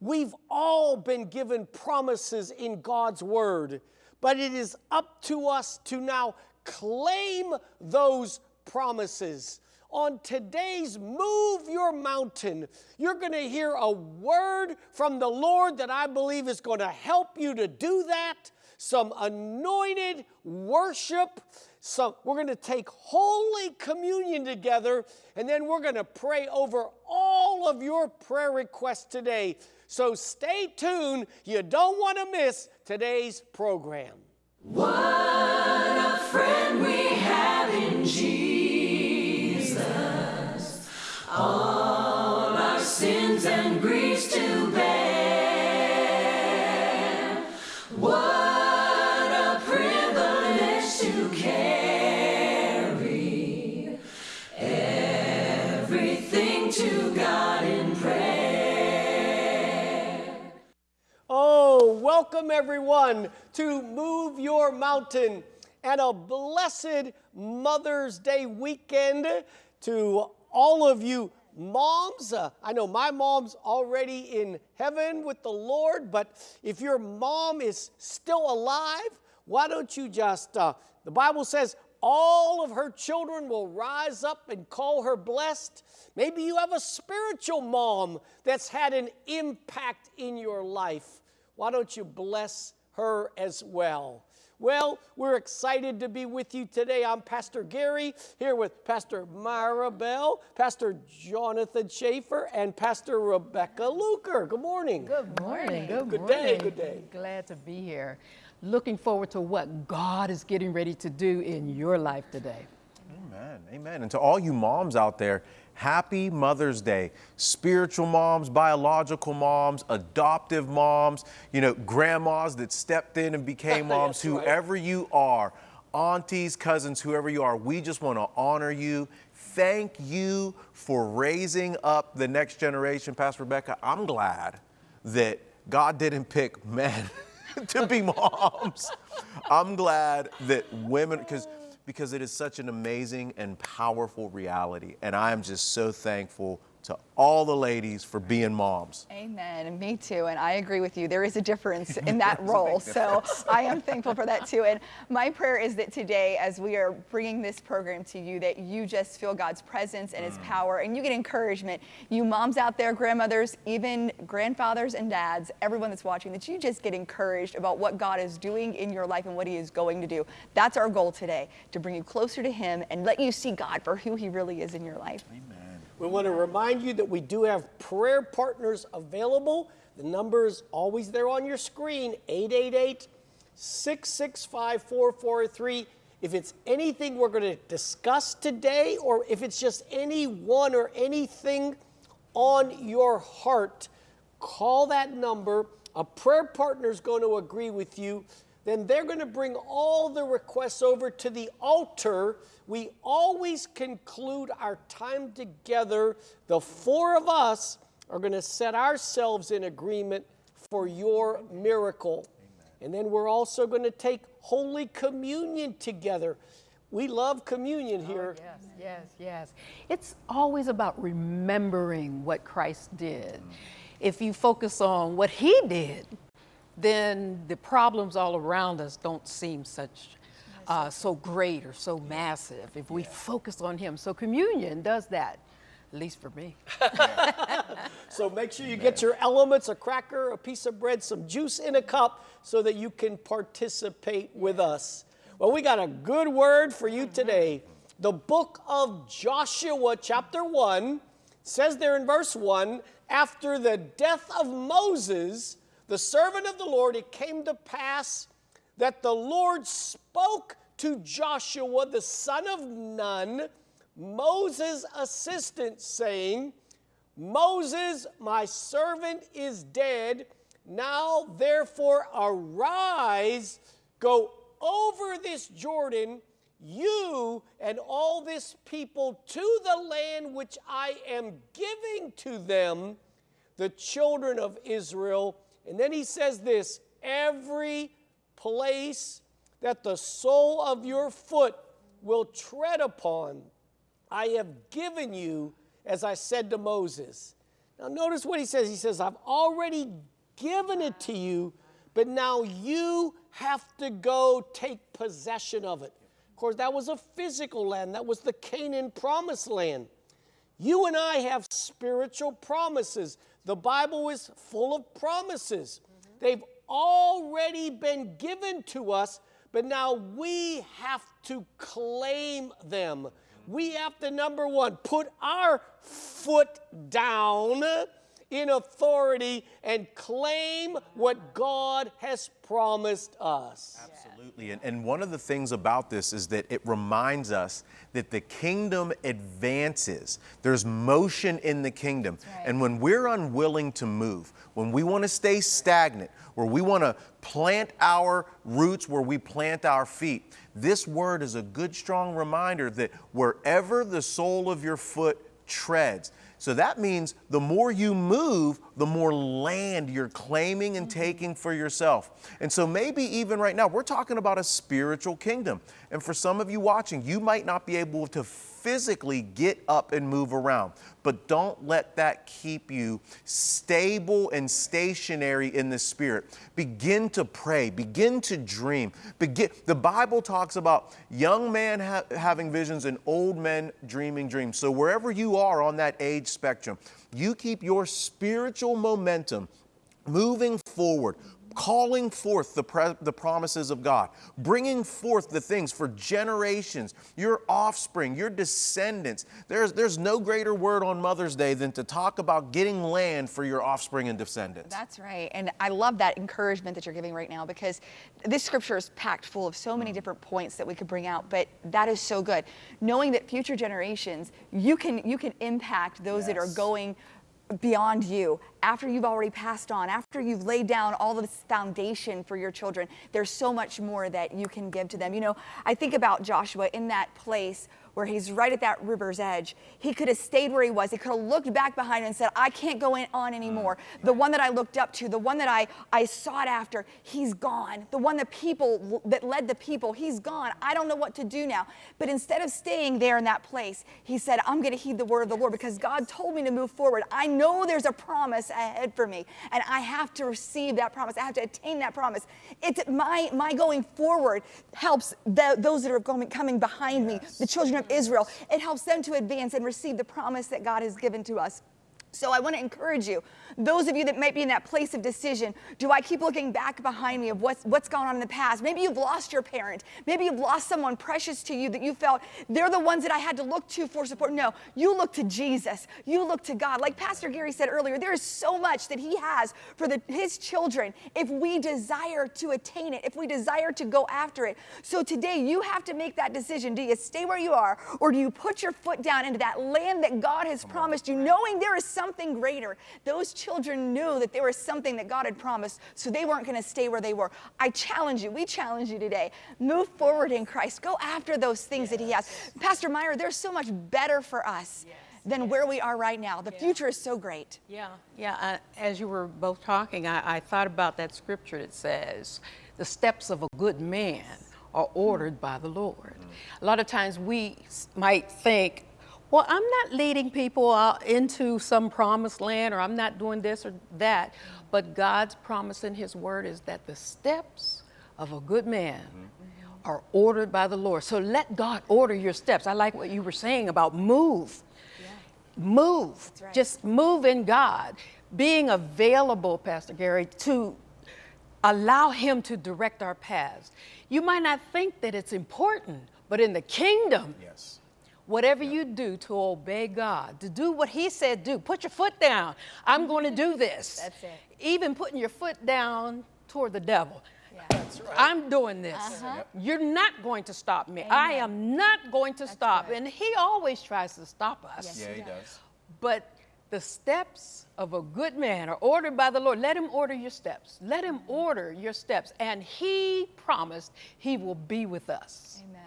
We've all been given promises in God's Word, but it is up to us to now claim those promises. On today's Move Your Mountain, you're going to hear a word from the Lord that I believe is going to help you to do that. Some anointed worship. Some, we're going to take Holy Communion together, and then we're going to pray over all of your prayer requests today. So stay tuned. You don't want to miss today's program. What welcome everyone to Move Your Mountain and a blessed Mother's Day weekend to all of you moms. Uh, I know my mom's already in heaven with the Lord, but if your mom is still alive, why don't you just, uh, the Bible says, all of her children will rise up and call her blessed. Maybe you have a spiritual mom that's had an impact in your life. Why don't you bless her as well? Well, we're excited to be with you today. I'm Pastor Gary here with Pastor Myra Bell, Pastor Jonathan Schaefer, and Pastor Rebecca Luker. Good morning. Good morning. Good, Good morning. day, good day. Glad to be here. Looking forward to what God is getting ready to do in your life today. Amen. Amen. And to all you moms out there, happy Mother's Day. Spiritual moms, biological moms, adoptive moms, you know, grandmas that stepped in and became moms, right. whoever you are, aunties, cousins, whoever you are, we just want to honor you. Thank you for raising up the next generation. Pastor Rebecca, I'm glad that God didn't pick men to be moms. I'm glad that women, because because it is such an amazing and powerful reality. And I am just so thankful to all the ladies for being moms. Amen. And me too. And I agree with you. There is a difference in that role. So I am thankful for that too. And my prayer is that today, as we are bringing this program to you, that you just feel God's presence and His mm. power and you get encouragement. You moms out there, grandmothers, even grandfathers and dads, everyone that's watching, that you just get encouraged about what God is doing in your life and what He is going to do. That's our goal today, to bring you closer to Him and let you see God for who He really is in your life. We want to remind you that we do have prayer partners available. The number is always there on your screen 888 665 4443. If it's anything we're going to discuss today, or if it's just anyone or anything on your heart, call that number. A prayer partner is going to agree with you. Then they're going to bring all the requests over to the altar. We always conclude our time together. The four of us are going to set ourselves in agreement for your miracle. And then we're also going to take Holy Communion together. We love communion oh, here. Yes, yes, yes. It's always about remembering what Christ did. Mm-hmm. If you focus on what He did, then the problems all around us don't seem such uh, so great or so massive if we focus on Him. So communion does that, at least for me. So make sure you get your elements a cracker, a piece of bread, some juice in a cup so that you can participate with us. Well, we got a good word for you today. The book of Joshua, chapter 1, says there in verse 1 after the death of Moses, the servant of the Lord, it came to pass that the Lord spoke to Joshua, the son of Nun, Moses' assistant, saying, Moses, my servant, is dead. Now, therefore, arise, go over this Jordan, you and all this people, to the land which I am giving to them, the children of Israel. And then he says this every place that the sole of your foot will tread upon, I have given you, as I said to Moses. Now, notice what he says. He says, I've already given it to you, but now you have to go take possession of it. Of course, that was a physical land, that was the Canaan promised land. You and I have spiritual promises. The Bible is full of promises. They've already been given to us, but now we have to claim them. We have to, number one, put our foot down in authority and claim what God has promised us. Absolutely. And, and one of the things about this is that it reminds us that the kingdom advances. There's motion in the kingdom. right. And when we're unwilling to move, when we want to stay stagnant, where we want to plant our roots where we plant our feet, this word is a good, strong reminder that wherever the sole of your foot treads, so that means the more you move, the more land you're claiming and mm-hmm. taking for yourself. And so maybe even right now, we're talking about a spiritual kingdom. And for some of you watching, you might not be able to physically get up and move around, but don't let that keep you stable and stationary in the spirit. Begin to pray, begin to dream. Begin, the Bible talks about young men ha- having visions and old men dreaming dreams. So wherever you are on that age spectrum, you keep your spiritual momentum moving forward, calling forth the, pre- the promises of God, bringing forth the things for generations, your offspring, your descendants. There's, there's no greater word on Mother's Day than to talk about getting land for your offspring and descendants. That's right. And I love that encouragement that you're giving right now because this scripture is packed full of so many mm. different points that we could bring out, but that is so good. Knowing that future generations, you can you can impact those that are going beyond you. After you've already passed on after you've laid down all this foundation for your children there's so much more that you can give to them. You know i think about joshua in that place where he's right at that river's edge. He could have stayed where he was. He could have looked back behind him and said i can't go on anymore. Mm. The one that i looked up to the one that i i sought after he's gone. The one that people that led the people he's gone. I don't know what to do now. But instead of staying there in that place he said i'm going to heed the word of the lord because god told me to move forward. I know there's a promise ahead for me and i have to receive that promise. I have to attain that promise. It's my my going forward helps the, those that are going, coming behind me the children of israel. It helps them to advance and receive the promise that god has given to us so I want to encourage you, those of you that might be in that place of decision, do I keep looking back behind me of what's, what's gone on in the past? Maybe you've lost your parent. Maybe you've lost someone precious to you that you felt they're the ones that I had to look to for support. No, you look to Jesus. You look to God. Like Pastor Gary said earlier, there is so much that he has for the, his children if we desire to attain it, if we desire to go after it. So today you have to make that decision. Do you stay where you are or do you put your foot down into that land that God has promised you, knowing there is something greater? Those children knew that there was something that God had promised, so they weren't going to stay where they were. I challenge you, we challenge you today. Move forward in Christ. Go after those things that He has. Pastor Myra, there's so much better for us than where we are right now. The future is so great. Yeah, yeah. I, as you were both talking, I, I thought about that scripture that says, "The steps of a good man are ordered by the Lord." Mm. A lot of times we might think, "Well, I'm not leading people out into some promised land, or I'm not doing this or that," but God's promise in His Word is that the steps of a good man mm-hmm. are ordered by the Lord. So let God order your steps. I like what you were saying about move move. right. Just move in God. Being available, Pastor Gary, to allow Him to direct our paths. You might not think that it's important, but in the kingdom, Yes. Whatever you do to obey God, to do what He said do, put your foot down. I'm going to do this. That's it. Even putting your foot down toward the devil. That's right. I'm doing this. Uh-huh. You're not going to stop me. I am not going to stop. good. And he always tries to stop us. Yeah, he does. But the steps of a good man are ordered by the Lord. Let him order your steps. Let him order your steps. And he promised he will be with us. Amen.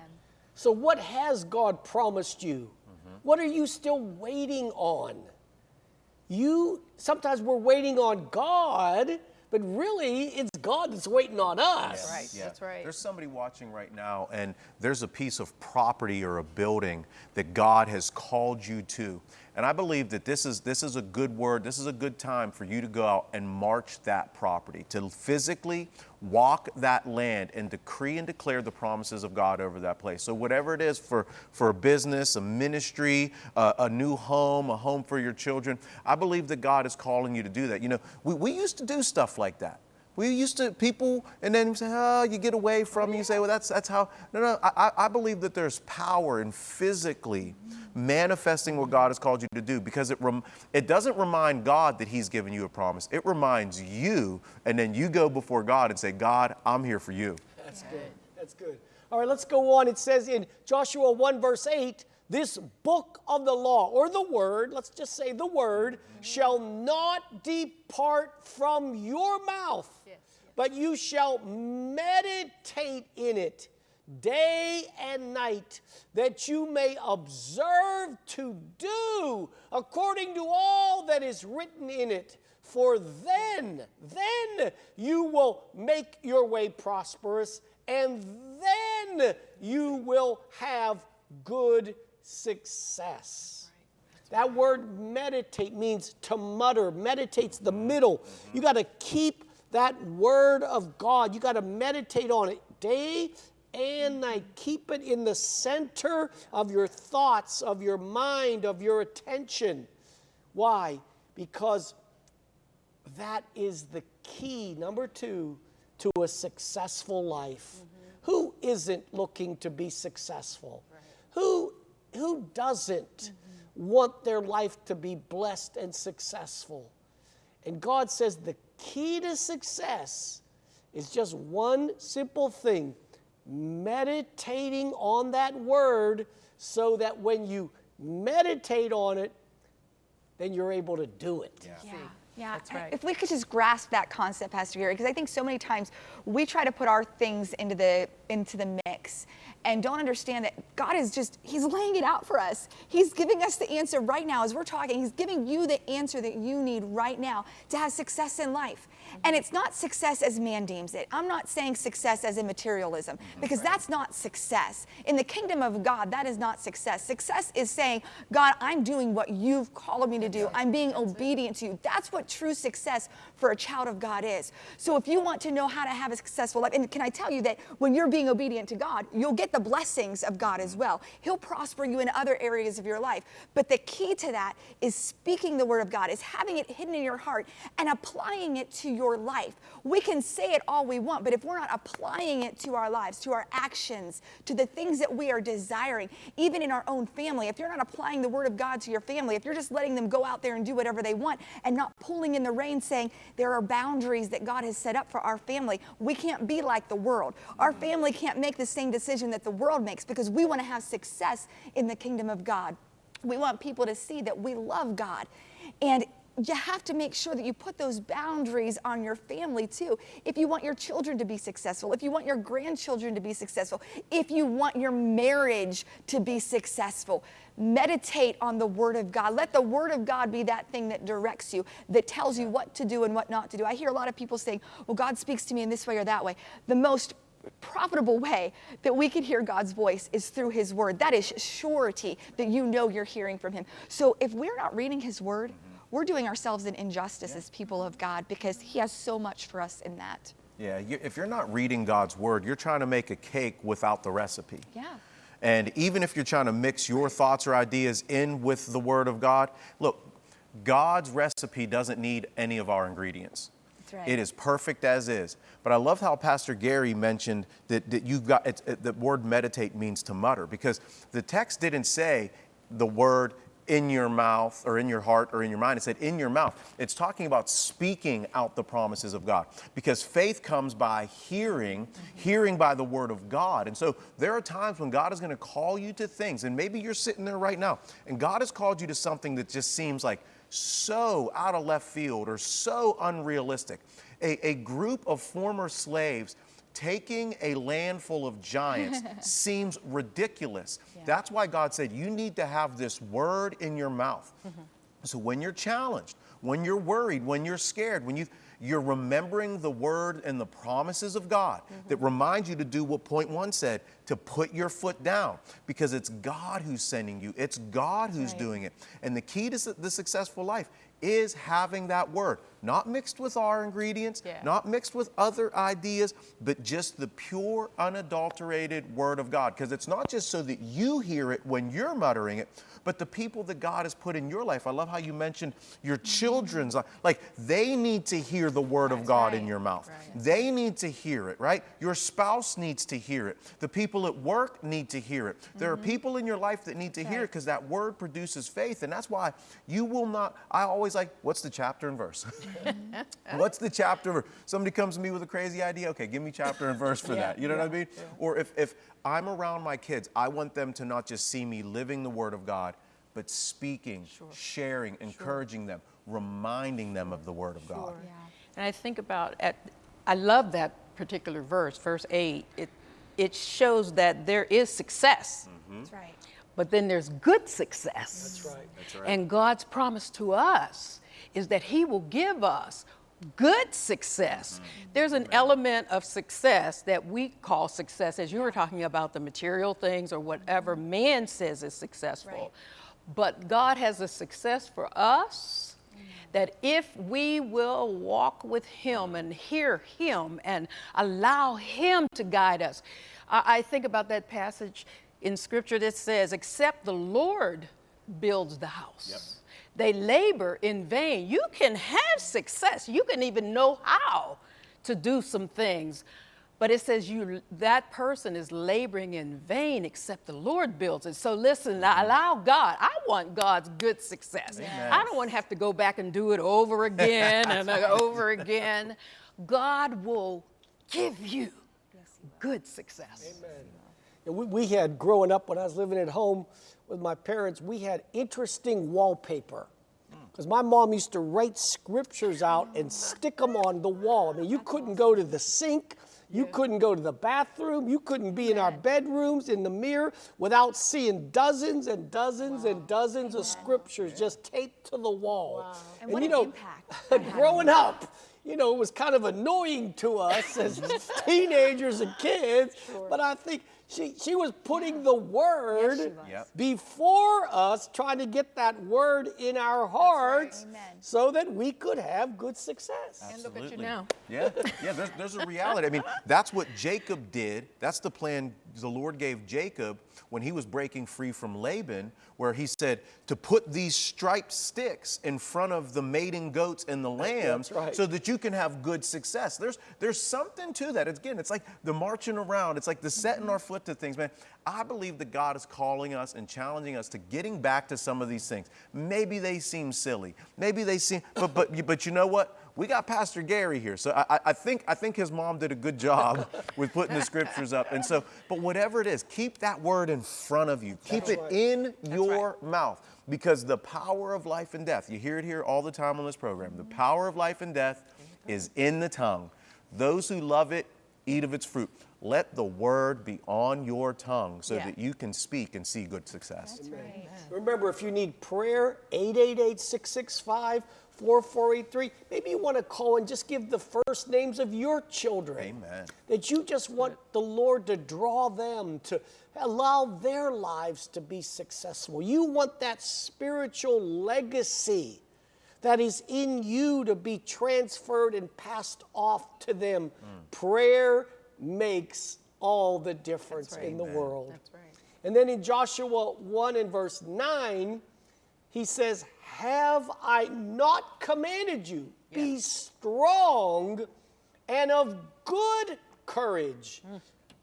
So, what has God promised you? What are you still waiting on? You sometimes we're waiting on God, but really it's God that's waiting on us. Right, that's right. There's somebody watching right now, and there's a piece of property or a building that God has called you to. And I believe that this is this is a good word. This is a good time for you to go out and march that property, to physically walk that land and decree and declare the promises of God over that place. So whatever it is for for a business, a ministry, a, a new home, a home for your children, I believe that God is calling you to do that. You know, we, we used to do stuff like that. We used to people, and then you say, "Oh, you get away from." me. You say, "Well, that's that's how." No, no. I, I believe that there's power in physically manifesting what God has called you to do because it rem, it doesn't remind God that He's given you a promise. It reminds you, and then you go before God and say, "God, I'm here for you." That's good. That's good. All right, let's go on. It says in Joshua 1, verse 8, this book of the law, or the word, let's just say the word, shall not depart from your mouth, but you shall meditate in it day and night, that you may observe to do according to all that is written in it. For then, then you will make your way prosperous, and then you will have good success. That word meditate means to mutter. Meditate's the middle. You got to keep that word of God. You got to meditate on it day and night. Keep it in the center of your thoughts, of your mind, of your attention. Why? Because that is the key, number two, to a successful life. Mm-hmm. Who isn't looking to be successful? Who, who doesn't mm-hmm. want their life to be blessed and successful? And God says the key to success is just one simple thing meditating on that word so that when you meditate on it, then you're able to do it. Yeah. Yeah, That's right. if we could just grasp that concept, Pastor Gary, because I think so many times we try to put our things into the into the mix and don't understand that God is just He's laying it out for us. He's giving us the answer right now as we're talking. He's giving you the answer that you need right now to have success in life. And it's not success as man deems it. I'm not saying success as in materialism mm-hmm. because that's not success. In the kingdom of God, that is not success. Success is saying, God, I'm doing what you've called me to do. I'm being obedient to you. That's what true success for a child of God is. So if you want to know how to have a successful life, and can I tell you that when you're being obedient to God, you'll get the blessings of God as well. He'll prosper you in other areas of your life. But the key to that is speaking the word of God, is having it hidden in your heart and applying it to your life. We can say it all we want, but if we're not applying it to our lives, to our actions, to the things that we are desiring, even in our own family, if you're not applying the word of God to your family, if you're just letting them go out there and do whatever they want and not pulling in the reins saying there are boundaries that God has set up for our family, we can't be like the world. Our family can't make the same decision that the world makes because we want to have success in the kingdom of God. We want people to see that we love God. And you have to make sure that you put those boundaries on your family too. If you want your children to be successful, if you want your grandchildren to be successful, if you want your marriage to be successful, meditate on the Word of God. Let the Word of God be that thing that directs you, that tells you what to do and what not to do. I hear a lot of people saying, well, God speaks to me in this way or that way. The most profitable way that we can hear God's voice is through His Word. That is surety that you know you're hearing from Him. So if we're not reading His Word, we're doing ourselves an injustice as people of God because He has so much for us in that. Yeah, you, if you're not reading God's word, you're trying to make a cake without the recipe. Yeah. And even if you're trying to mix your thoughts or ideas in with the word of God, look, God's recipe doesn't need any of our ingredients. Right. It is perfect as is. But I love how Pastor Gary mentioned that, that you've got it's, it, the word meditate means to mutter because the text didn't say the word in your mouth or in your heart or in your mind. It said in your mouth. It's talking about speaking out the promises of God because faith comes by hearing, hearing by the word of God. And so there are times when God is going to call you to things, and maybe you're sitting there right now, and God has called you to something that just seems like so out of left field or so unrealistic. A, a group of former slaves taking a land full of giants seems ridiculous. That's why God said, You need to have this word in your mouth. Mm-hmm. So when you're challenged, when you're worried, when you're scared, when you you're remembering the word and the promises of God mm-hmm. that remind you to do what point one said to put your foot down because it's God who's sending you, it's God who's right. doing it. And the key to the successful life is having that word, not mixed with our ingredients, Yeah. not mixed with other ideas, but just the pure, unadulterated word of God. Because it's not just so that you hear it when you're muttering it, but the people that God has put in your life. I love how you mentioned your children's life. Like they need to hear the word of God in your mouth. Right. They need to hear it, right? Your spouse needs to hear it. The people at work need to hear it. There are mm-hmm. people in your life that need to hear it because that word produces faith. And that's why you will not, I always like, what's the chapter and verse? what's the chapter? Somebody comes to me with a crazy idea. Okay, give me chapter and verse for that. You know what I mean? Or if, if I'm around my kids, I want them to not just see me living the word of God, but speaking, sharing, encouraging them, reminding them of the word of God. Yeah. And I think about at I love that particular verse, verse 8. It it shows that there is success. Mm-hmm. That's right. But then there's good success. That's right. That's right. And God's promise to us is that He will give us good success. Mm-hmm. There's an element of success that we call success, as you were talking about the material things or whatever mm-hmm. man says is successful. Right. But God has a success for us mm-hmm. that if we will walk with Him and hear Him and allow Him to guide us. I, I think about that passage in Scripture that says, Except the Lord builds the house. They labor in vain. You can have success, you can even know how to do some things. But it says you that person is laboring in vain except the Lord builds it. So listen, I allow God. I want God's good success. I don't want to have to go back and do it over again and over again. God will give you good success. And we, we had growing up when I was living at home with my parents, we had interesting wallpaper. Because my mom used to write scriptures out and stick them on the wall. I mean, you couldn't go to the sink, you couldn't go to the bathroom, you couldn't be in our bedrooms in the mirror without seeing dozens and dozens and dozens of scriptures just taped to the wall. And what you an know, impact that had on growing up, you know, it was kind of annoying to us as teenagers and kids. But I think she, she was putting the word was. Yep. before us, trying to get that word in our hearts Amen. so that we could have good success. And look at you Absolutely. now. Yeah, yeah. There's, there's a reality. I mean, that's what Jacob did. That's the plan the Lord gave Jacob when he was breaking free from Laban, where he said to put these striped sticks in front of the mating goats and the lambs, right. so that you can have good success. There's there's something to that. Again, it's like the marching around. It's like the setting mm-hmm. our foot to things, man. I believe that God is calling us and challenging us to getting back to some of these things. Maybe they seem silly. Maybe they seem, but but but you know what? We got Pastor Gary here, so I, I- think I think his mom did a good job with putting the scriptures up. And so, but whatever it is, keep that word in front of you. Keep it in your mouth because the power of life and death. You hear it here all the time on this program. The power of life and death is in the tongue. Those who love it eat of its fruit. Let the word be on your tongue so Yeah. that you can speak and see good success. That's right. Remember, if you need prayer, 888 665 4483. Maybe you want to call and just give the first names of your children. Amen. That you just want the Lord to draw them, to allow their lives to be successful. You want that spiritual legacy that is in you to be transferred and passed off to them. Prayer makes all the difference in the world. That's right. And then in Joshua 1 and verse 9, he says, Have I not commanded you? Be strong and of good courage. Hmm.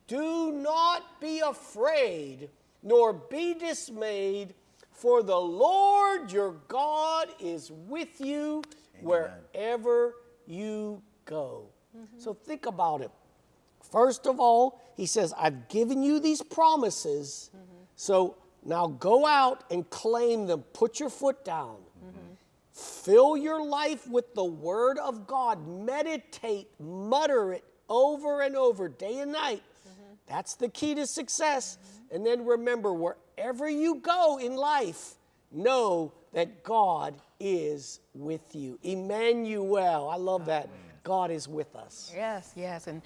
Do not be afraid, nor be dismayed, for the Lord your God is with you wherever you go. Mm-hmm. So think about it. First of all, he says, I've given you these promises. Mm-hmm. So now go out and claim them. Put your foot down. Mm-hmm. Fill your life with the word of God. Meditate, mutter it over and over, day and night. That's the key to success. And then remember, wherever you go in life, know that God is with you. Emmanuel, I love that. God is with us. Yes, yes. And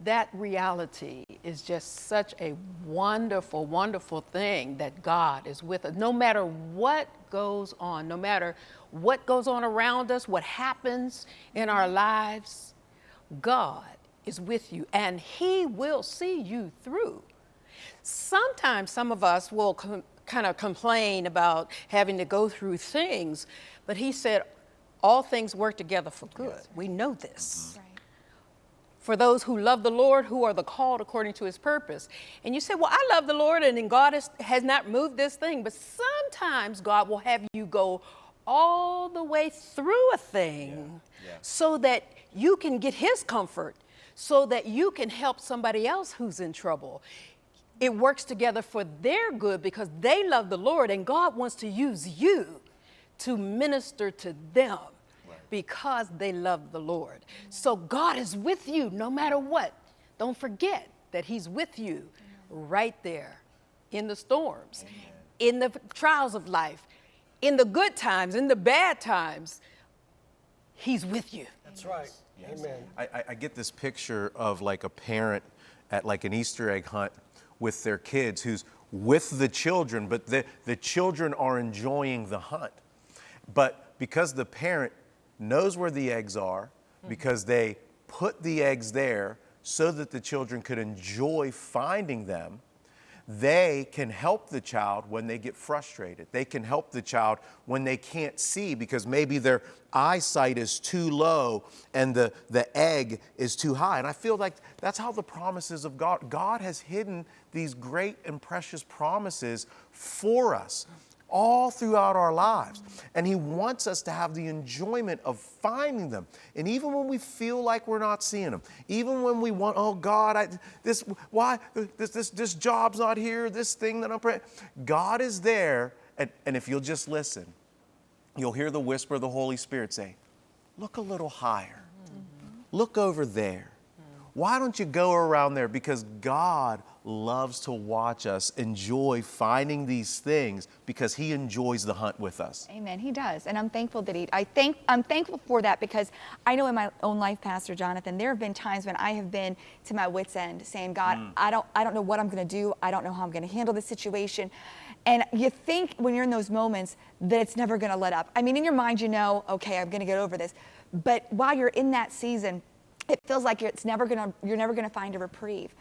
that reality is just such a wonderful, wonderful thing that God is with us. No matter what goes on, no matter what goes on around us, what happens in our lives, God is with you and He will see you through. Sometimes some of us will com- kind of complain about having to go through things, but He said, all things work together for good. We know this mm-hmm. Right. for those who love the Lord, who are the called according to his purpose. And you say, Well, I love the Lord, and then God has, has not moved this thing. But sometimes God will have you go all the way through a thing so that you can get his comfort, so that you can help somebody else who's in trouble. It works together for their good because they love the Lord, and God wants to use you to minister to them because they love the Lord. So God is with you no matter what. Don't forget that He's with you right there in the storms, in the trials of life, in the good times, in the bad times. He's with you. That's right. Amen. I, I, I get this picture of like a parent at like an Easter egg hunt with their kids who's with the children, but the, the children are enjoying the hunt. But because the parent knows where the eggs are, mm-hmm. because they put the eggs there so that the children could enjoy finding them, they can help the child when they get frustrated. They can help the child when they can't see because maybe their eyesight is too low and the, the egg is too high. And I feel like that's how the promises of God, God has hidden these great and precious promises for us all throughout our lives. And He wants us to have the enjoyment of finding them. And even when we feel like we're not seeing them, even when we want, oh God, I, this, why, this, this, this job's not here, this thing that I'm praying, God is there. And, and if you'll just listen, you'll hear the whisper of the Holy Spirit say, look a little higher, look over there. Why don't you go around there? Because God loves to watch us enjoy finding these things because He enjoys the hunt with us. Amen. He does, and I'm thankful that he. I think I'm thankful for that because I know in my own life, Pastor Jonathan, there have been times when I have been to my wits' end, saying, "God, mm. I don't, I don't know what I'm going to do. I don't know how I'm going to handle this situation." And you think when you're in those moments that it's never going to let up. I mean, in your mind, you know, okay, I'm going to get over this, but while you're in that season, it feels like it's never going to. You're never going to find a reprieve.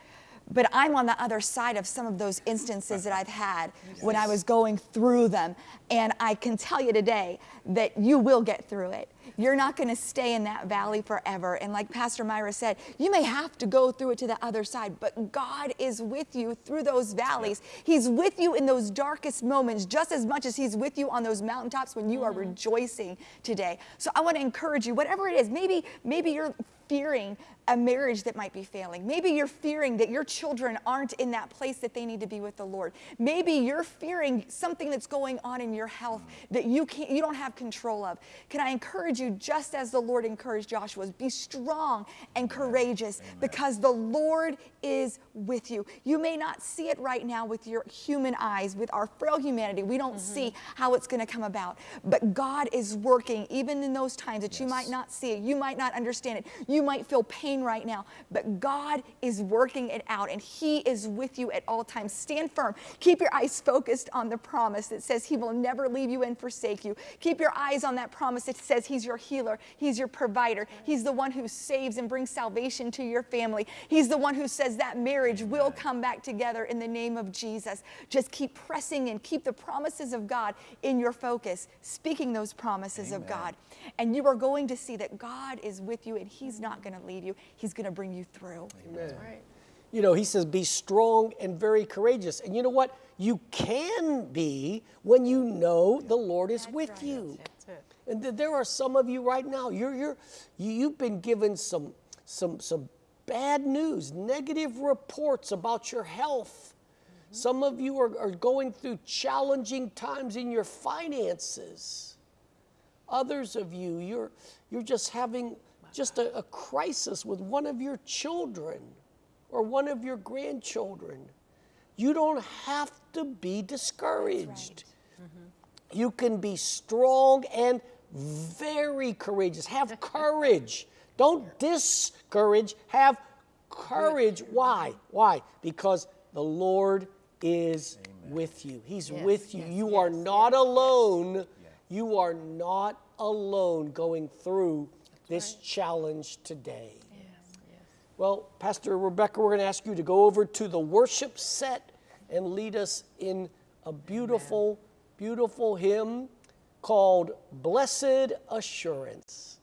But I'm on the other side of some of those instances that I've had when I was going through them. And I can tell you today that you will get through it. You're not going to stay in that valley forever. And like Pastor Myra said, you may have to go through it to the other side, but God is with you through those valleys. He's with you in those darkest moments just as much as He's with you on those mountaintops when you are mm-hmm. rejoicing today. So I want to encourage you, whatever it is, maybe, maybe you're fearing a marriage that might be failing. Maybe you're fearing that your children aren't in that place that they need to be with the Lord. Maybe you're fearing something that's going on in your health that you can't you don't have control of. Can I encourage you just as the Lord encouraged Joshua, be strong and courageous because the Lord is with you. You may not see it right now with your human eyes, with our frail humanity. We don't mm-hmm. see how it's going to come about. But God is working even in those times that you might not see it. You might not understand it. You might feel pain right now, but God is working it out and He is with you at all times. Stand firm. Keep your eyes focused on the promise that says He will never leave you and forsake you. Keep your eyes on that promise that says He's your healer, He's your provider, He's the one who saves and brings salvation to your family. He's the one who says that marriage will come back together in the name of Jesus. Just keep pressing and keep the promises of God in your focus, speaking those promises of God. And you are going to see that God is with you and He's not going to leave you. He's going to bring you through. Right. You know, he says, be strong and very courageous. And you know what? You can be when you know the Lord is with you. That's it. And th- there are some of you right now. You're you're you, you've been given some some some bad news, negative reports about your health. Mm-hmm. Some of you are, are going through challenging times in your finances. Others of you, you're you're just having just a, a crisis with one of your children or one of your grandchildren. You don't have to be discouraged. Mm-hmm. You can be strong and very courageous. Have courage. Don't discourage. Have courage. Why? Why? Because the Lord is with you. He's Yes, with you. yes, you are yes, not alone. You are not alone going through this challenge today. Yes. Well, Pastor Rebecca, we're going to ask you to go over to the worship set and lead us in a beautiful, beautiful hymn called Blessed Assurance.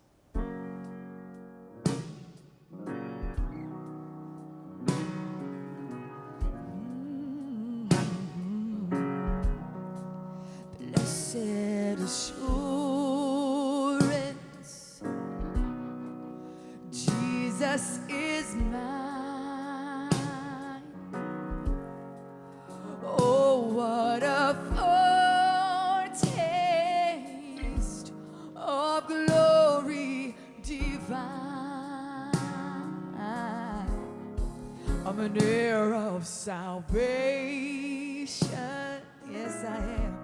Salvation. Yes, I am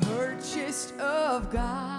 purchased of God,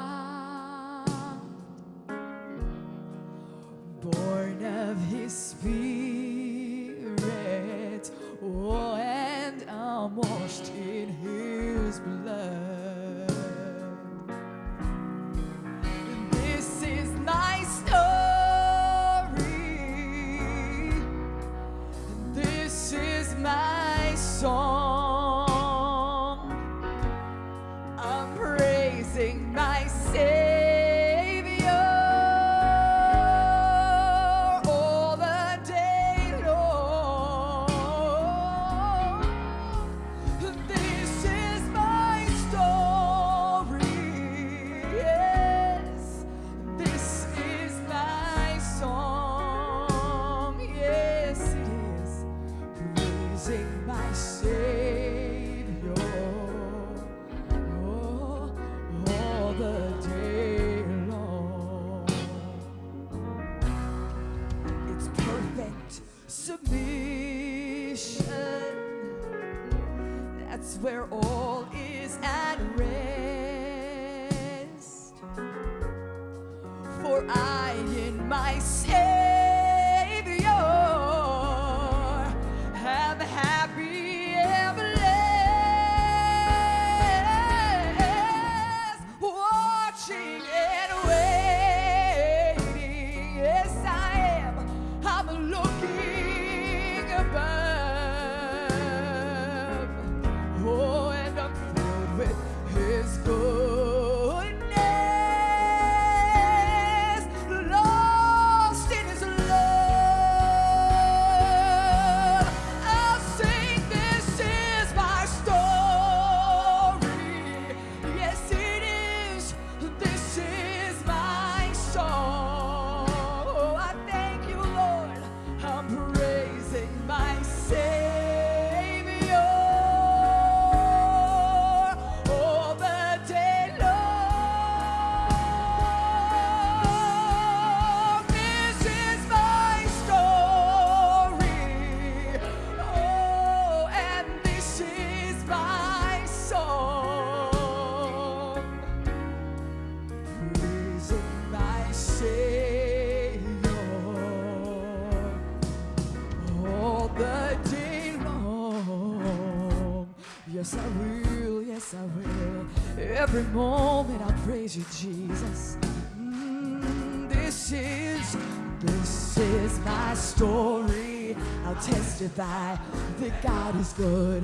testify that God is good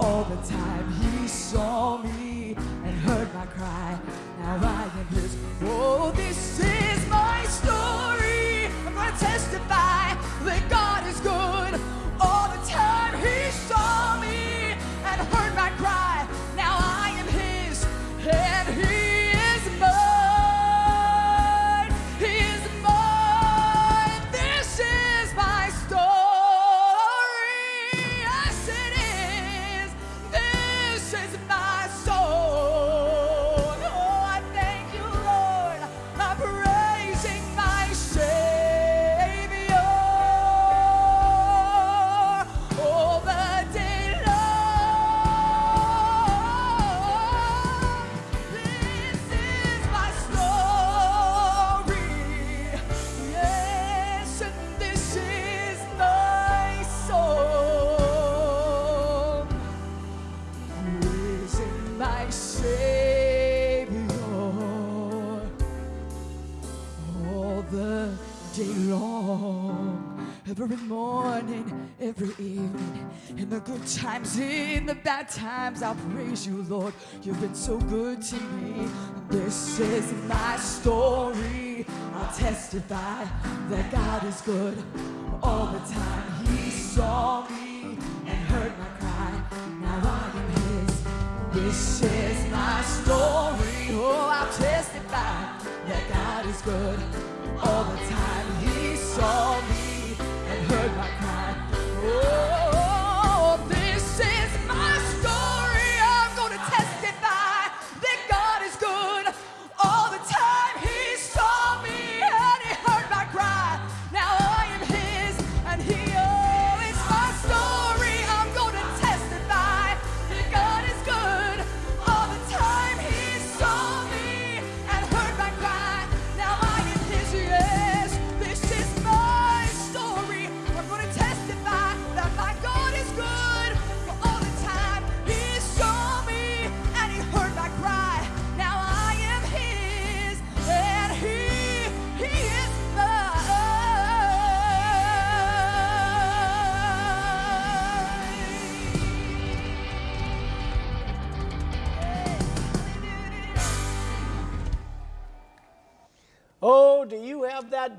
all the time. He bad times, I'll praise you, Lord. You've been so good to me. This is my story. I'll testify that God is good all the time. He saw me and heard my cry. Now I am His. This is my story. Oh, I'll testify that God is good all the time. He saw me and heard my cry.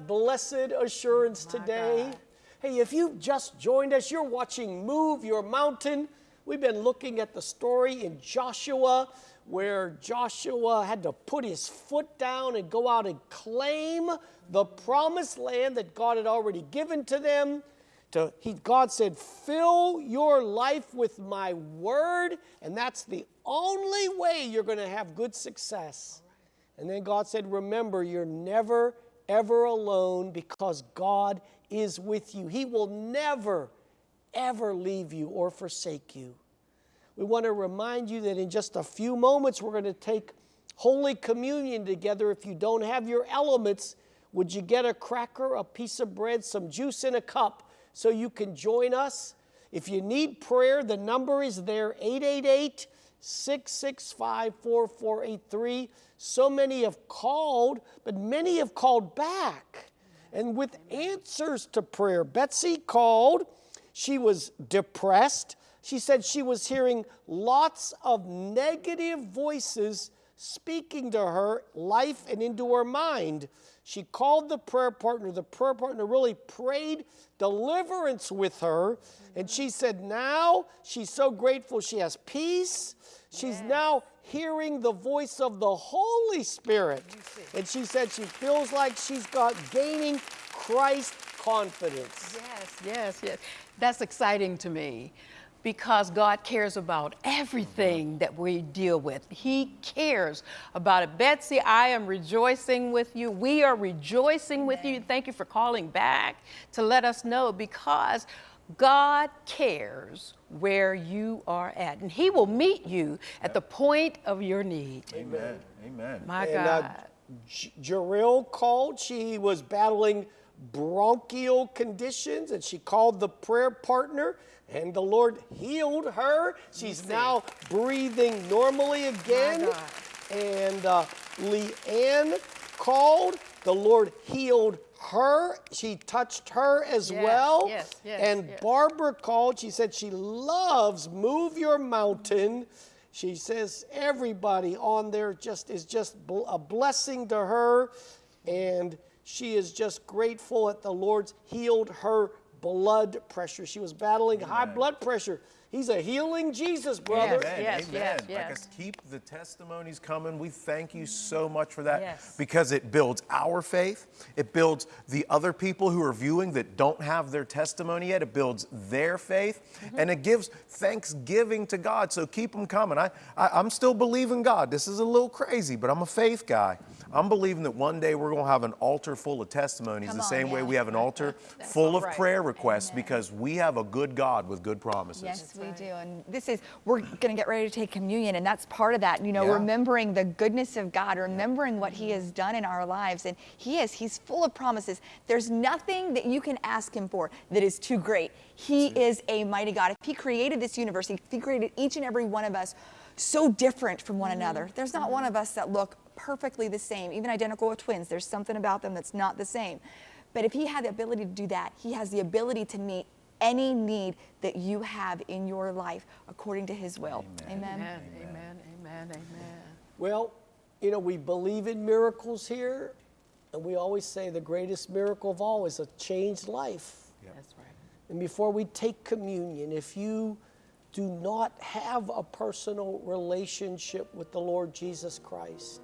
That blessed assurance today? Hey, if you've just joined us, you're watching Move Your Mountain. We've been looking at the story in Joshua where Joshua had to put his foot down and go out and claim the promised land that God had already given to them. To, he, God said, fill your life with my word, and that's the only way you're going to have good success. And then God said, Remember, you're never, ever alone because God is with you. He will never, ever leave you or forsake you. We want to remind you that in just a few moments, we're going to take Holy Communion together. If you don't have your elements, would you get a cracker, a piece of bread, some juice in a cup so you can join us? If you need prayer, the number is there 888 665 4483. So many have called, but many have called back and with answers to prayer. Betsy called. She was depressed. She said she was hearing lots of negative voices speaking to her life and into her mind. She called the prayer partner. The prayer partner really prayed deliverance with her. And she said now she's so grateful she has peace. She's now hearing the voice of the Holy Spirit. And she said she feels like she's got gaining Christ confidence. Yes, yes, yes. That's exciting to me because God cares about everything that we deal with. He cares about it. Betsy, I am rejoicing with you. We are rejoicing with you. Thank you for calling back to let us know because God cares where you are at, and He will meet you at the point of your need. Amen. Amen. My And God. uh, Jarrell called. She was battling bronchial conditions and she called the prayer partner and the Lord healed her. She's now breathing normally again. And uh, Leanne called. The Lord healed her. She touched her as Yes, well. yes, yes, and. Barbara called. She said she loves Move Your Mountain. She says everybody on there just is just a blessing to her, and she is just grateful that the Lord's healed her blood pressure. She was battling high blood pressure. He's a healing Jesus, brother. Yes, Amen. yes, Amen. yes, Like yes. us, keep the testimonies coming. We thank you so much for that Yes. because it builds our faith. It builds the other people who are viewing that don't have their testimony yet. It builds their faith Mm-hmm. and it gives thanksgiving to God. So keep them coming. I, I, I'm still believing God. This is a little crazy, but I'm a faith guy. I'm believing that one day we're going to have an altar full of testimonies Come the on, yeah. way yeah. we have an altar full of right. prayer requests because we have a good God with good promises. Yes, we do. And this is, we're going to get ready to take communion, and that's part of that, you know, Yeah. remembering the goodness of God, remembering what He has done in our lives. And He is, He's full of promises. There's nothing that you can ask Him for that is too great. He is a mighty God. If He created this universe, if He created each and every one of us so different from one mm-hmm. another, there's not mm-hmm. one of us that look perfectly the same, even identical with twins. There's something about them that's not the same. But if he had the ability to do that, he has the ability to meet any need that you have in your life according to his will. Amen. Amen, amen, amen, amen. Well, you know, we believe in miracles here, and we always say the greatest miracle of all is a changed life. That's right. And before we take communion, if you do not have a personal relationship with the Lord Jesus Christ,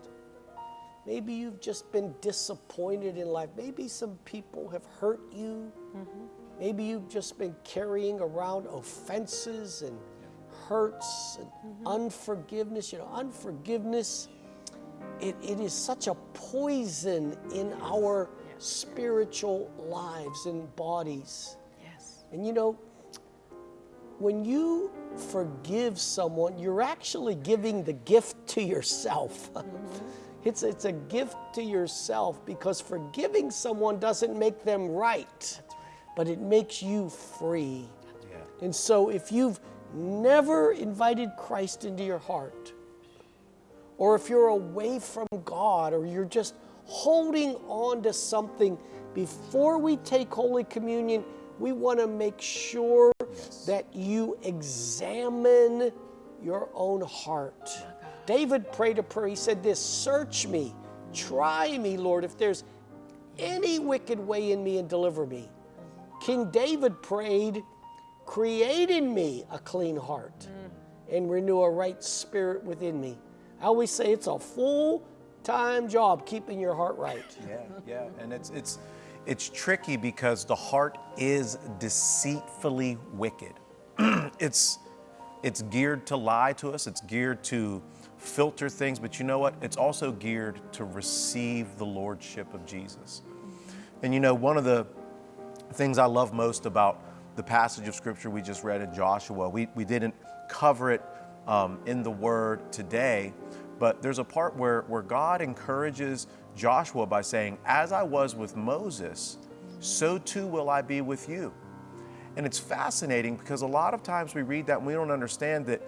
maybe you've just been disappointed in life. Maybe some people have hurt you. Mm-hmm. Maybe you've just been carrying around offenses and hurts and mm-hmm. unforgiveness. You know, unforgiveness, it, it is such a poison in our spiritual lives and bodies. Yes. And you know, when you forgive someone, you're actually giving the gift to yourself. Mm-hmm. it's, it's a gift to yourself because forgiving someone doesn't make them right, but it makes you free. Yeah. And so if you've never invited Christ into your heart, or if you're away from God, or you're just holding on to something, before we take Holy Communion, we want to make sure that you examine your own heart. David prayed a prayer. He said, This search me, try me, Lord, if there's any wicked way in me and deliver me. King David prayed, Create in me a clean heart mm. and renew a right spirit within me. I always say it's a full time job keeping your heart right. Yeah, yeah, and it's it's it's tricky because the heart is deceitfully wicked. it's it's geared to lie to us. It's geared to filter things, but you know what? It's also geared to receive the lordship of Jesus. And you know, one of the things I love most about the passage of scripture we just read in Joshua, we, we didn't cover it um, in the word today, but there's a part where, where God encourages Joshua by saying, As I was with Moses, so too will I be with you. And it's fascinating because a lot of times we read that and we don't understand that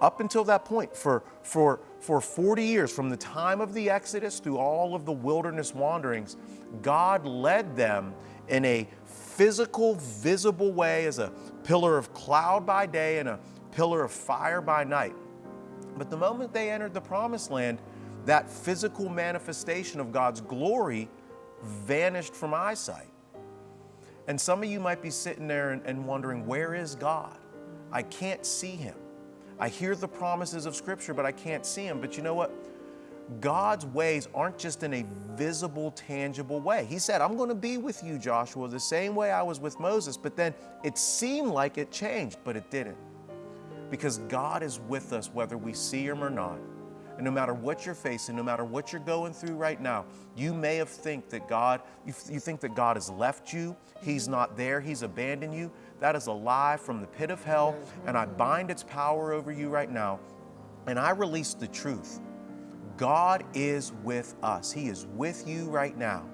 up until that point, for, for, for 40 years, from the time of the Exodus through all of the wilderness wanderings, God led them in a physical, visible way as a pillar of cloud by day and a pillar of fire by night. But the moment they entered the promised land, that physical manifestation of God's glory vanished from eyesight. And some of you might be sitting there and, and wondering, where is God? I can't see him. I hear the promises of Scripture, but I can't see him. But you know what? God's ways aren't just in a visible, tangible way. He said, I'm going to be with you, Joshua, the same way I was with Moses. But then it seemed like it changed, but it didn't. Because God is with us whether we see him or not. And no matter what you're facing, no matter what you're going through right now, you may have think that God, you, think that God has left you, He's not there, He's abandoned you. That is a lie from the pit of hell, and I bind its power over you right now, and I release the truth. God is with us. He is with you right now.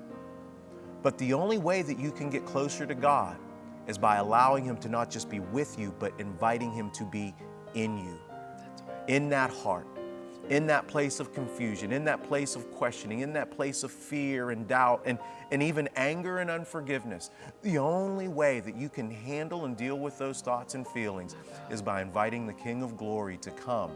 But the only way that you can get closer to God is by allowing Him to not just be with you, but inviting Him to be in you, in that heart in that place of confusion, in that place of questioning, in that place of fear and doubt, and, and even anger and unforgiveness. The only way that you can handle and deal with those thoughts and feelings is by inviting the King of Glory to come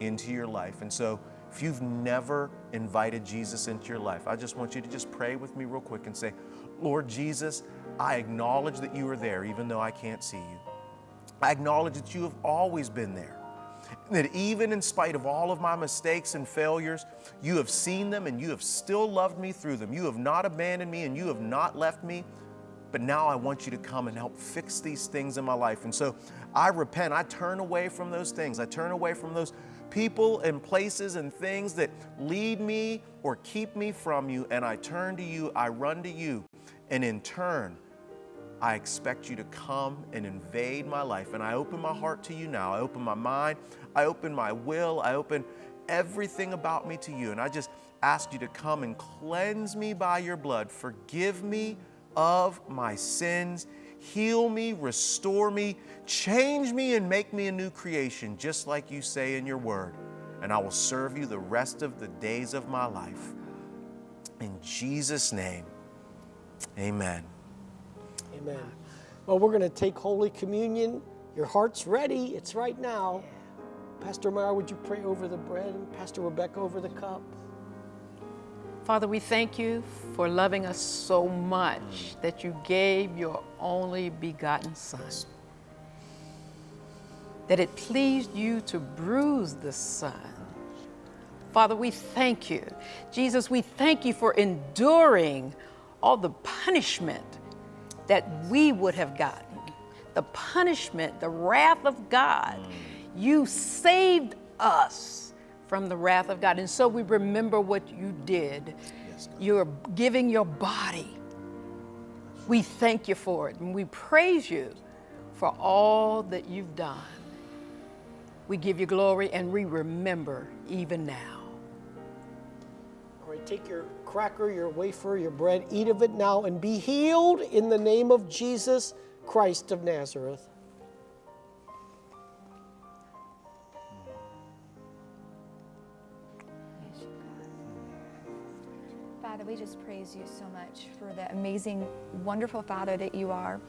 into your life. And so, if you've never invited Jesus into your life, I just want you to just pray with me real quick and say, Lord Jesus, I acknowledge that you are there even though I can't see you. I acknowledge that you have always been there that even in spite of all of my mistakes and failures, you have seen them and you have still loved me through them. You have not abandoned me and you have not left me. But now I want you to come and help fix these things in my life. And so I repent. I turn away from those things. I turn away from those people and places and things that lead me or keep me from you. And I turn to you. I run to you. And in turn, I expect you to come and invade my life. And I open my heart to you now. I open my mind. I open my will. I open everything about me to you. And I just ask you to come and cleanse me by your blood. Forgive me of my sins. Heal me, restore me, change me, and make me a new creation, just like you say in your word. and I will serve you the rest of the days of my life. In Jesus' name, amen. Amen. Well, we're going to take Holy Communion. Your heart's ready. It's right now. Pastor Myra, would you pray over the bread and Pastor Rebecca over the cup? Father, we thank you for loving us so much mm. that you gave your only begotten Son. That it pleased you to bruise the Son. Father, we thank you. Jesus, we thank you for enduring all the punishment that we would have gotten. The punishment, the wrath of God. Mm. You saved us from the wrath of God. And so we remember what you did. You're giving your body. We thank you for it and we praise you for all that you've done. We give you glory and we remember even now. All right, take your cracker, your wafer, your bread, eat of it now, and be healed in the name of Jesus Christ of Nazareth. Father, we just praise you so much for the amazing, wonderful Father that you are.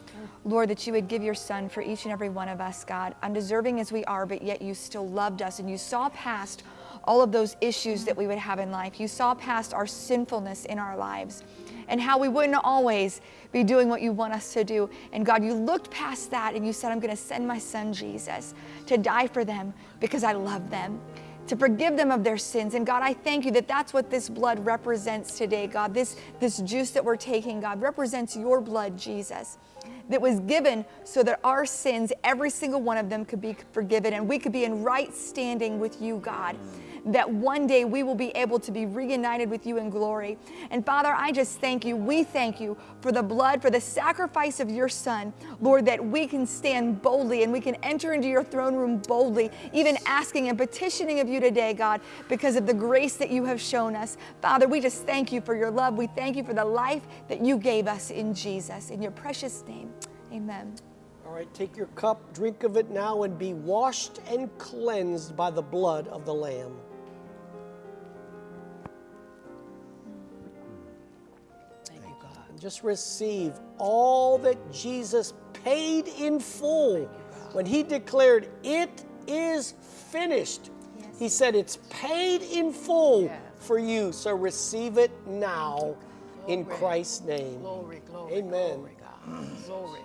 Lord, that you would give your Son for each and every one of us, God, undeserving as we are, but yet you still loved us and you saw past all of those issues that we would have in life. You saw past our sinfulness in our lives and how we wouldn't always be doing what you want us to do. And God, you looked past that and you said, I'm going to send my Son Jesus to die for them because I love them to forgive them of their sins. And God, I thank you that that's what this blood represents today, God. This, this juice that we're taking, God, represents your blood, Jesus, that was given so that our sins, every single one of them, could be forgiven and we could be in right standing with you, God. That one day we will be able to be reunited with you in glory. And Father, I just thank you. We thank you for the blood, for the sacrifice of your Son, Lord, that we can stand boldly and we can enter into your throne room boldly, even asking and petitioning of you today, God, because of the grace that you have shown us. Father, we just thank you for your love. We thank you for the life that you gave us in Jesus. In your precious name, amen. All right, take your cup, drink of it now, and be washed and cleansed by the blood of the Lamb. Just receive all that Jesus paid in full when he declared, It is finished. He said, It's paid in full Yes. for you. So receive it now in Christ's name. Glory, glory, Amen. glory, God. Glory.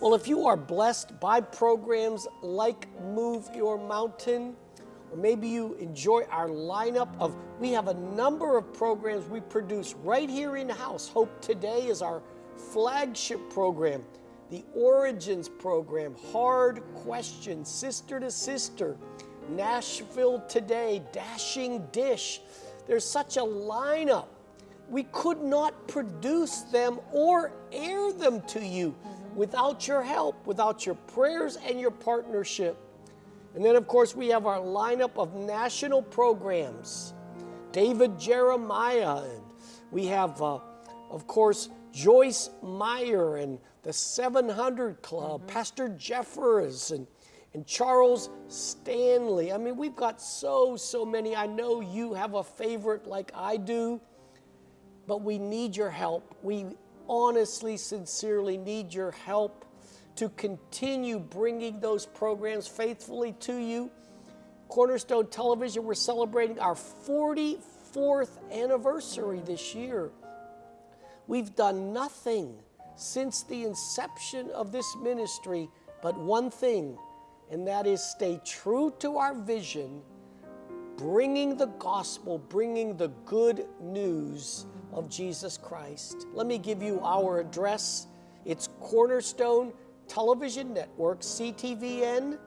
Well, if you are blessed by programs like Move Your Mountain, or maybe you enjoy our lineup of, we have a number of programs we produce right here in house. Hope Today is our flagship program, the Origins program, Hard Questions, Sister to Sister, Nashville Today, Dashing Dish. There's such a lineup we could not produce them or air them to you mm-hmm. without your help, without your prayers and your partnership. And then, of course, we have our lineup of national programs David Jeremiah, and we have, uh, of course, Joyce Meyer and the 700 Club, Pastor Jeffress, and, and Charles Stanley. I mean, we've got so, so many. I know you have a favorite like I do but we need your help. We honestly, sincerely need your help to continue bringing those programs faithfully to you. Cornerstone Television, we're celebrating our 44th anniversary this year. We've done nothing since the inception of this ministry but one thing, and that is stay true to our vision bringing the gospel, bringing the good news of Jesus Christ. Let me give you our address. It's Cornerstone Television Network, CTVN.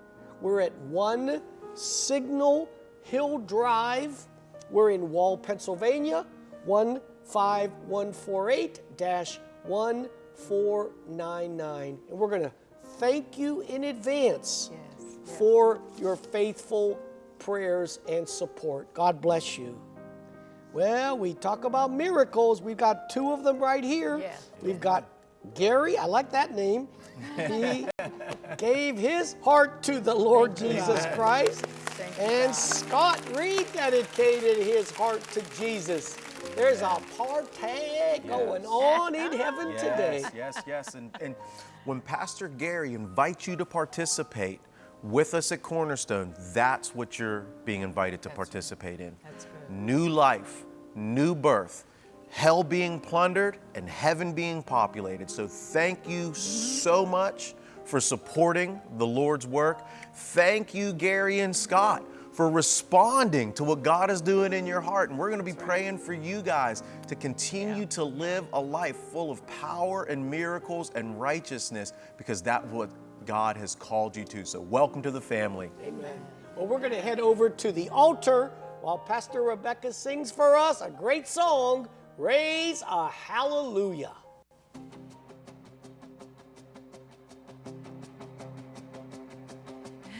We're at 1 Signal Hill Drive. We're in Wall, Pennsylvania, 15148 1499. And we're going to thank you in advance Yes, yes. for your faithful prayers and support. God bless you. Well, we talk about miracles. We've got two of them right here. Yeah. We've got Gary, I like that name. He gave his heart to the Lord Jesus Christ. Thank And God. Scott rededicated his heart to Jesus. There's a party going on in heaven today. Yes, yes, yes. And, and when Pastor Gary invites you to participate with us at Cornerstone, that's what you're being invited to participate in. That's good. New life, new birth, hell being plundered, and heaven being populated. So thank you so much for supporting the Lord's work. Thank you, Gary and Scott. For responding to what God is doing in your heart. And we're going to be praying for you guys to continue to live a life full of power and miracles and righteousness because that's what God has called you to. So, welcome to the family. Amen. Well, we're going to head over to the altar while Pastor Rebecca sings for us a great song, Raise a Hallelujah.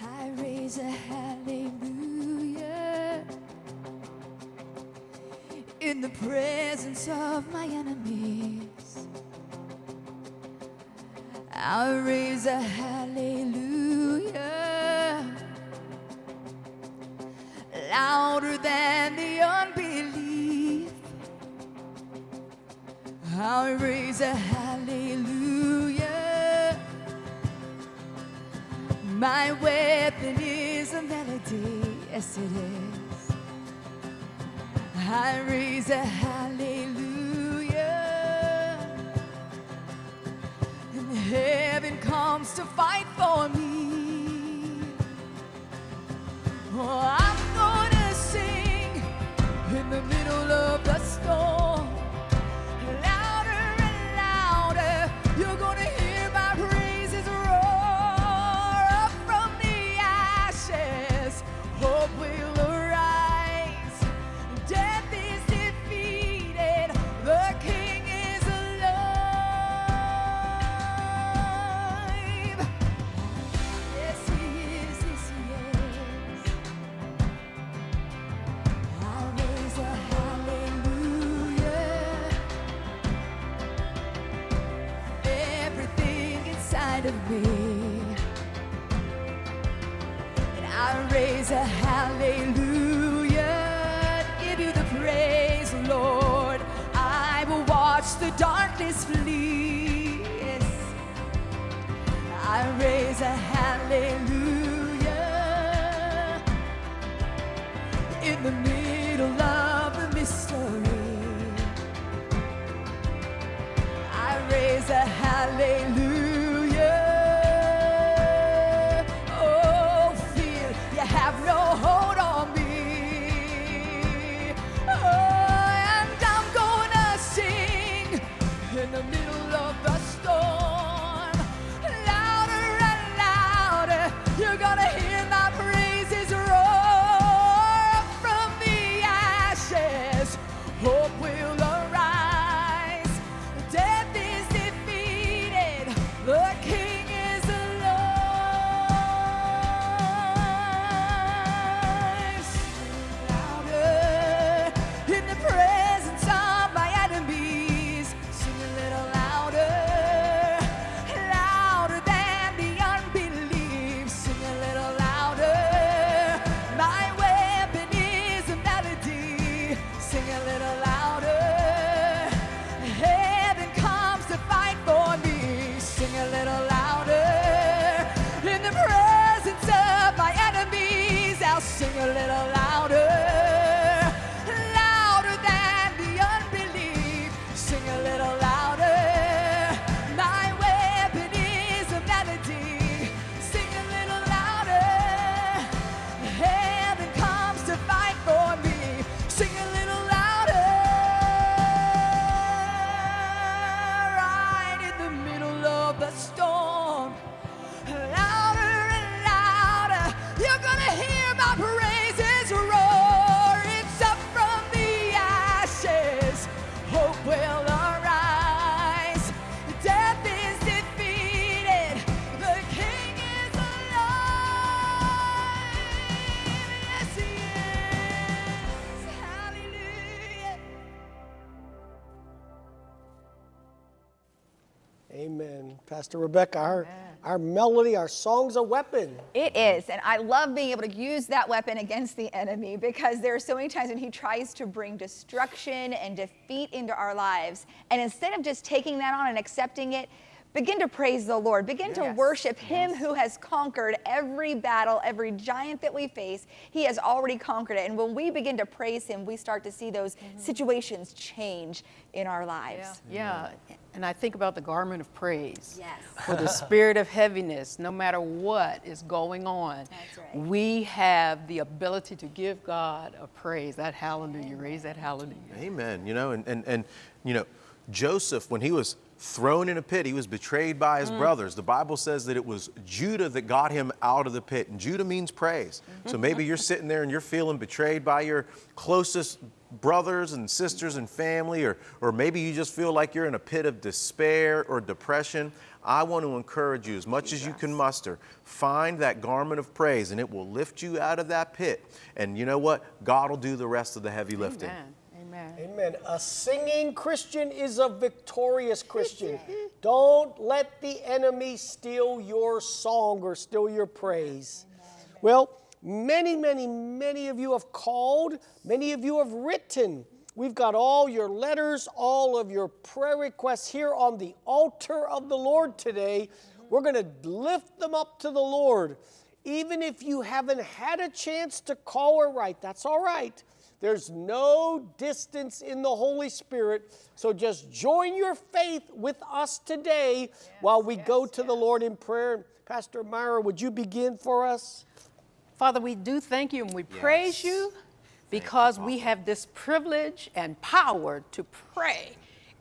I raise a hallelujah in the presence of my enemies. I raise a hallelujah louder than the I raise a hallelujah. My weapon is a melody, yes it is. I raise a hallelujah. And heaven comes to fight for me. Oh, I'm a hallelujah. Give you the praise, Lord. I will watch the darkness flee. Yes. I raise a hallelujah in the middle of the mystery. I raise a. Pastor Rebecca, our Our melody, our song's a weapon. It is. And I love being able to use that weapon against the enemy because there are so many times when he tries to bring destruction and defeat into our lives. And instead of just taking that on and accepting it, begin to praise the Lord. Begin to Yes. worship him who has conquered every battle, every giant that we face. He has already conquered it. And when we begin to praise him, we start to see those mm-hmm. situations change in our lives. Yeah, and I think about the garment of praise. Yes. For the spirit of heaviness, no matter what is going on, right. we have the ability to give God a praise. That hallelujah, raise that hallelujah. Amen. You know, and, and, and you know, Joseph, when he was thrown in a pit, he was betrayed by his mm. brothers. The Bible says that it was Judah that got him out of the pit. And Judah means praise. So mm-hmm. maybe you're sitting there and you're feeling betrayed by your closest brothers and sisters and family, or, or maybe you just feel like you're in a pit of despair or depression. I want to encourage you as much as you can muster, find that garment of praise and it will lift you out of that pit. And you know what? God will do the rest of the heavy lifting. Amen. Amen. Amen. A singing Christian is a victorious Christian. Don't let the enemy steal your song or steal your praise. Well, many, many, many of you have called, many of you have written. We've got all your letters, all of your prayer requests here on the altar of the Lord today. We're going to lift them up to the Lord. Even if you haven't had a chance to call or write, that's all right. There's no distance in the Holy Spirit. So just join your faith with us today while we go to the Lord in prayer. Pastor Myra, would you begin for us? Father, we do thank you and we praise you because we have this privilege and power to pray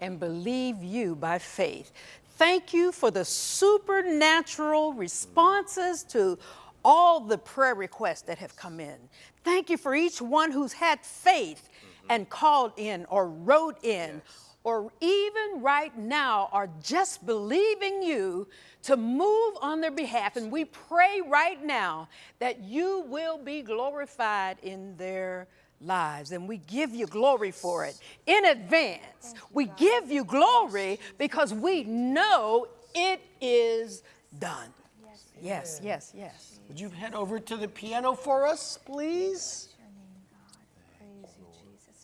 and believe you by faith. Thank you for the supernatural responses to all the prayer requests that have come in. Thank you for each one who's had faith mm-hmm. and called in or wrote in or even right now are just believing you to move on their behalf. And we pray right now that you will be glorified in their lives. And we give you glory for it in advance. We give you glory because we know it is done. Yes, yes, yes. Would you head over to the piano for us, please?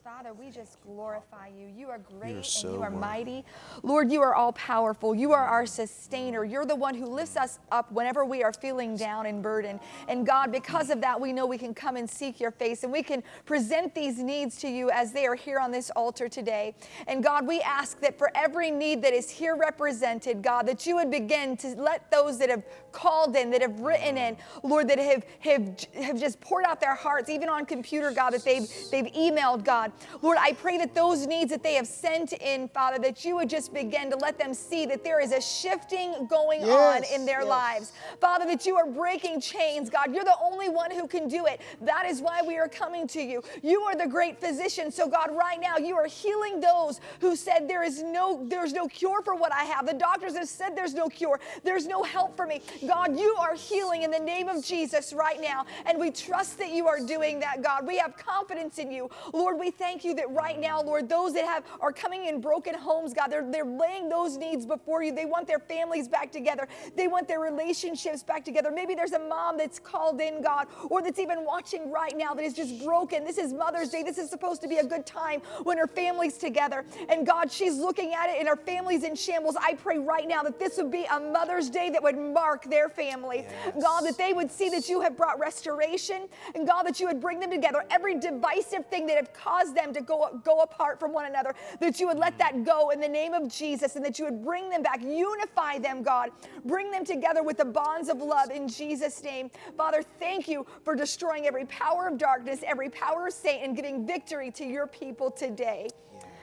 You. Father, we just glorify you. You are great You're so and you are worthy. mighty. Lord, you are all powerful. You are our sustainer. You're the one who lifts us up whenever we are feeling down and burdened. And God, because of that, we know we can come and seek your face and we can present these needs to you as they are here on this altar today. And God, we ask that for every need that is here represented, God, that you would begin to let those that have called in, that have written in, Lord, that have, have, have just poured out their hearts, even on computer, God, that they've, they've emailed, God. Lord, I pray that those needs that they have sent in, Father, that you would just begin to let them see that there is a shifting going on in their yes. lives. Father, that you are breaking chains, God. You're the only one who can do it. That is why we are coming to you. You are the great physician. So, God, right now, you are healing those who said there is no, there's no cure for what I have. The doctors have said there's no cure. There's no help for me. God, you are healing in the name of Jesus right now. And we trust that you are doing that, God. We have confidence in you. Lord, we thank you that right now, Lord, those that have are coming in broken homes, God, they're, they're laying those needs before you. They want their families back together. They want their relationships back together. Maybe there's a mom that's called in, God, or that's even watching right now that is just broken. This is Mother's Day. This is supposed to be a good time when her family's together. And God, she's looking at it and her family's in shambles. I pray right now that this would be a Mother's Day that would mark their family. God, that they would see that you have brought restoration and God, that you would bring them together. Every divisive thing that have caused them to go, go apart from one another, that you would let that mm. go in the name of Jesus and that you would bring them back, unify them, God. Bring them together with the bonds of love in Jesus' name. Father, thank you for destroying every power of darkness, every power of Satan, giving victory to your people today.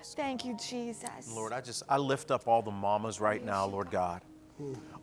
Thank you, Jesus. Lord, I just I lift up all the mamas right now, Lord God.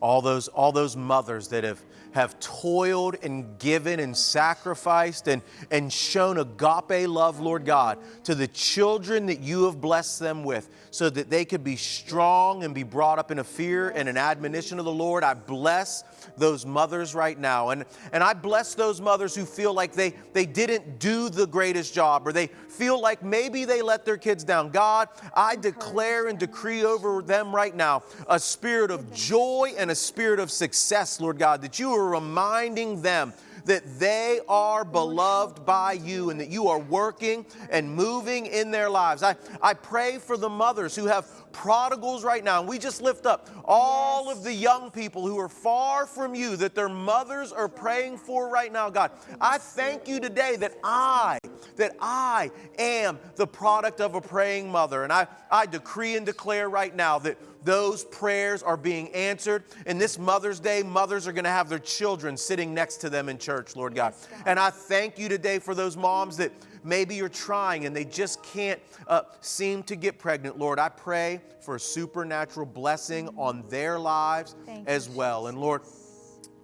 All those all those mothers that have have toiled and given and sacrificed and and shown agape love, Lord God, to the children that you have blessed them with so that they could be strong and be brought up in a fear and an admonition of the Lord. I bless those mothers right now. And and I bless those mothers who feel like they they didn't do the greatest job or they feel like maybe they let their kids down. God, I declare and decree over them right now a spirit of joy joy and a spirit of success, Lord God, that you are reminding them that they are beloved by you and that you are working and moving in their lives. I, I pray for the mothers who have prodigals right now. And we just lift up all yes. of the young people who are far from you that their mothers are praying for right now, God. I thank you today that I, that I am the product of a praying mother. And I, I decree and declare right now that those prayers are being answered. And this Mother's Day, mothers are going to have their children sitting next to them in church, Lord God. Yes, God. And I thank you today for those moms that maybe you're trying and they just can't uh, seem to get pregnant. Lord, I pray for a supernatural blessing on their lives thank as well. And Lord,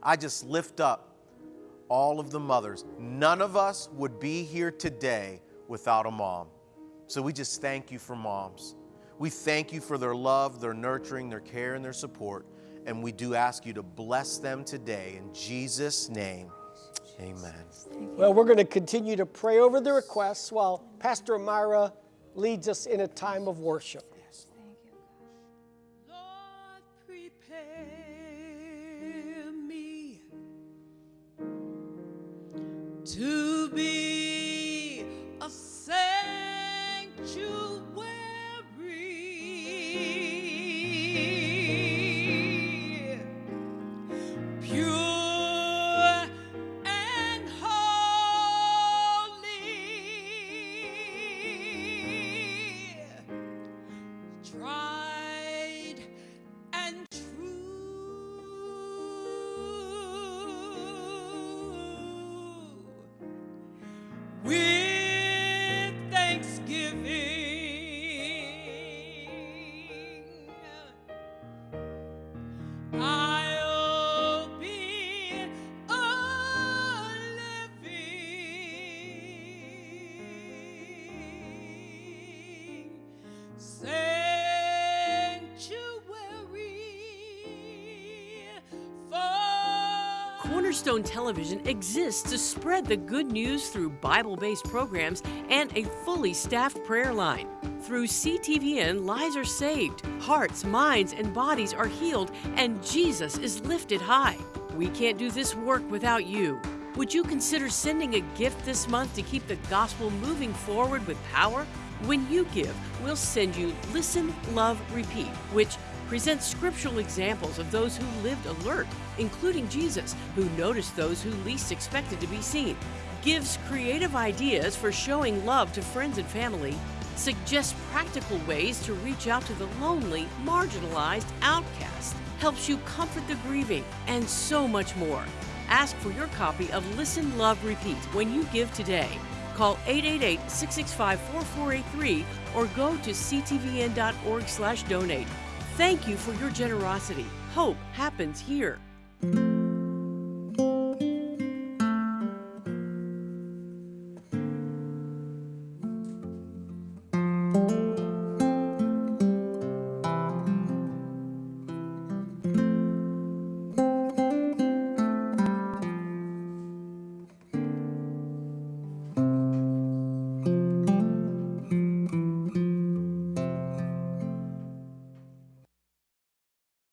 I just lift up all of the mothers. None of us would be here today without a mom. So we just thank you for moms. We thank you for their love, their nurturing, their care, and their support. And we do ask you to bless them today. In Jesus' name, amen. Well, we're going to continue to pray over the requests while Pastor Amira leads us in a time of worship. Lord, prepare me to be Cornerstone Television exists to spread the good news through Bible based programs and a fully staffed prayer line. Through CTVN, lives are saved, hearts, minds, and bodies are healed, and Jesus is lifted high. We can't do this work without you. Would you consider sending a gift this month to keep the gospel moving forward with power? When you give, we'll send you Listen, Love, Repeat, which presents scriptural examples of those who lived alert, including Jesus, who noticed those who least expected to be seen, gives creative ideas for showing love to friends and family, suggests practical ways to reach out to the lonely, marginalized outcast, helps you comfort the grieving, and so much more. Ask for your copy of Listen, Love, Repeat when you give today. Call 888-665-4483 or go to ctvn.org slash donate. Thank you for your generosity. Hope happens here.